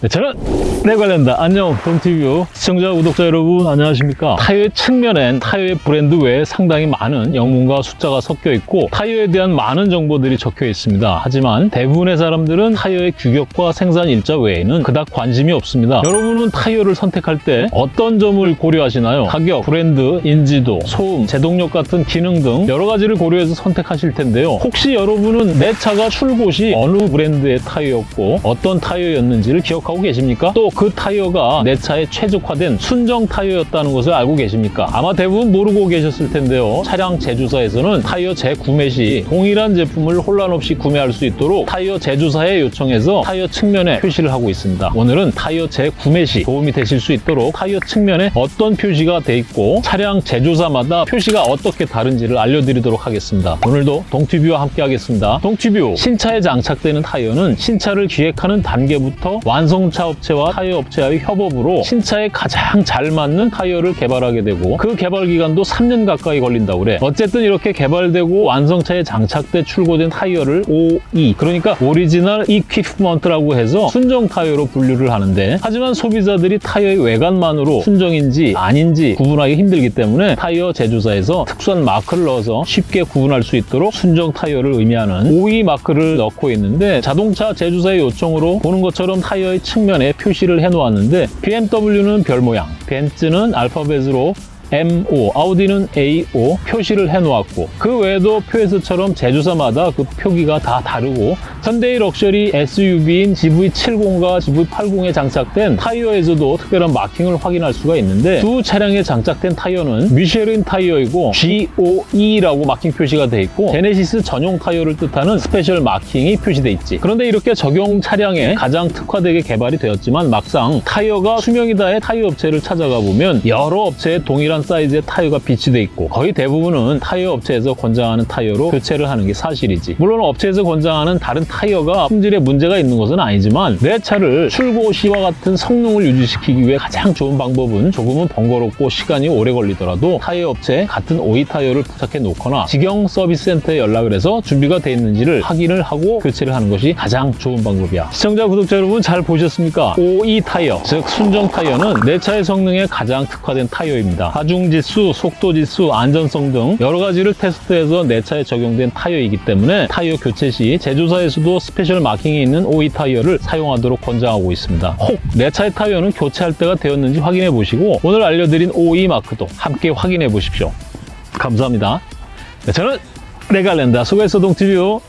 네, 저는 내 관련다. 안녕 동티뷰 시청자 구독자 여러분 안녕하십니까? 타이어의 측면엔 타이어의 브랜드 외에 상당히 많은 영문과 숫자가 섞여 있고 타이어에 대한 많은 정보들이 적혀 있습니다. 하지만 대부분의 사람들은 타이어의 규격과 생산 일자 외에는 그닥 관심이 없습니다. 여러분은 타이어를 선택할 때 어떤 점을 고려하시나요? 가격, 브랜드, 인지도, 소음, 제동력 같은 기능 등 여러 가지를 고려해서 선택하실 텐데요. 혹시 여러분은 내 차가 출고시 어느 브랜드의 타이어였고 어떤 타이어였는지를 기억 하고 계십니까? 또 그 타이어가 내 차에 최적화된 순정 타이어였다는 것을 알고 계십니까? 아마 대부분 모르고 계셨을 텐데요. 차량 제조사에서는 타이어 재구매 시 동일한 제품을 혼란 없이 구매할 수 있도록 타이어 제조사에 요청해서 타이어 측면에 표시를 하고 있습니다. 오늘은 타이어 재구매 시 도움이 되실 수 있도록 타이어 측면에 어떤 표시가 돼 있고 차량 제조사마다 표시가 어떻게 다른지를 알려드리도록 하겠습니다. 오늘도 동티뷰와 함께 하겠습니다. 동티뷰 신차에 장착되는 타이어는 신차를 기획하는 단계부터 완성 차 업체와 타이어 업체와의 협업으로 신차에 가장 잘 맞는 타이어를 개발하게 되고 그 개발 기간도 3년 가까이 걸린다고 그래. 어쨌든 이렇게 개발되고 완성차에 장착돼 출고된 타이어를 OE 그러니까 original equipment라고 해서 순정 타이어로 분류를 하는데 하지만 소비자들이 타이어의 외관만으로 순정인지 아닌지 구분하기 힘들기 때문에 타이어 제조사에서 특수한 마크를 넣어서 쉽게 구분할 수 있도록 순정 타이어를 의미하는 OE 마크를 넣고 있는데 자동차 제조사의 요청으로 보는 것처럼 타이어의 측면에 표시를 해놓았는데 BMW는 별 모양, 벤츠는 알파벳으로 MO, 아우디는 AO 표시를 해놓았고 그 외에도 표에서처럼 제조사마다 그 표기가 다 다르고 현대의 luxury SUV인 GV70과 GV80에 장착된 타이어에서도 특별한 마킹을 확인할 수가 있는데 두 차량에 장착된 타이어는 미쉐린 타이어이고 GOE라고 마킹 표시가 돼 있고 제네시스 전용 타이어를 뜻하는 special marking이 표시돼 있지. 그런데 이렇게 적용 차량에 가장 특화되게 개발이 되었지만 막상 타이어가 수명이 다해 타이어 업체를 찾아가 보면 여러 업체의 동일한 사이즈의 타이어가 비치돼 있고 거의 대부분은 타이어 업체에서 권장하는 타이어로 교체를 하는 게 사실이지. 물론 업체에서 권장하는 다른 타이어가 품질에 문제가 있는 것은 아니지만 내 차를 출고 시와 같은 성능을 유지시키기 위해 가장 좋은 방법은 조금은 번거롭고 시간이 오래 걸리더라도 타이어 업체 같은 OE 타이어를 부탁해 놓거나 직영 서비스 센터에 연락을 해서 준비가 돼 있는지를 확인을 하고 교체를 하는 것이 가장 좋은 방법이야. 시청자 구독자 여러분 잘 보셨습니까? OE 타이어 즉 순정 타이어는 내 차의 성능에 가장 특화된 타이어입니다 하중 지수, 속도 지수, 안전성 등 여러 가지를 테스트해서 내 차에 적용된 타이어이기 때문에 타이어 교체 시 제조사에서도 special marking이 있는 OE 타이어를 사용하도록 권장하고 있습니다. 혹 내 차의 타이어는 교체할 때가 되었는지 확인해 보시고 오늘 알려드린 OE 마크도 함께 확인해 보십시오. 감사합니다. 네, 저는 레갈랜다 소개서 동티뷰